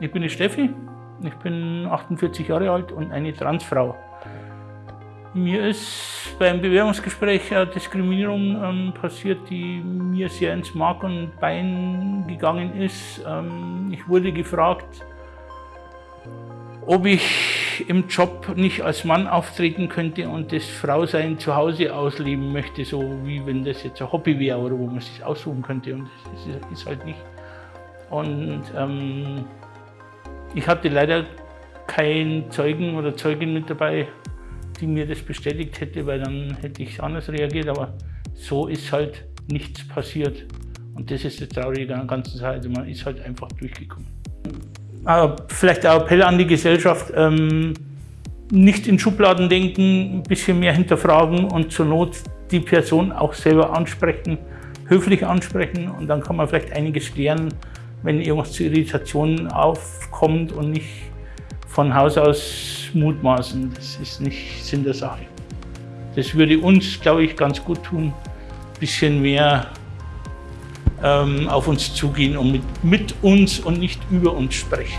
Ich bin die Steffi, ich bin 48 Jahre alt und eine Transfrau. Mir ist beim Bewerbungsgespräch eine Diskriminierung ähm, passiert, die mir sehr ins Mark und Bein gegangen ist. Ähm, ich wurde gefragt, ob ich im Job nicht als Mann auftreten könnte und das Frausein zu Hause ausleben möchte, so wie wenn das jetzt ein Hobby wäre oder wo man sich aussuchen könnte. Und das ist halt nicht. Und ähm, ich hatte leider keinen Zeugen oder Zeugin mit dabei, die mir das bestätigt hätte, weil dann hätte ich anders reagiert. Aber so ist halt nichts passiert. Und das ist das Traurige an der ganzen Sache. Also man ist halt einfach durchgekommen. Aber vielleicht ein Appell an die Gesellschaft, ähm, nicht in Schubladen denken, ein bisschen mehr hinterfragen und zur Not die Person auch selber ansprechen, höflich ansprechen und dann kann man vielleicht einiges klären, wenn irgendwas zu Irritationen aufkommt und nicht von Haus aus mutmaßen. Das ist nicht Sinn der Sache. Das würde uns, glaube ich, ganz gut tun, ein bisschen mehr ähm, auf uns zugehen und mit, mit uns und nicht über uns sprechen.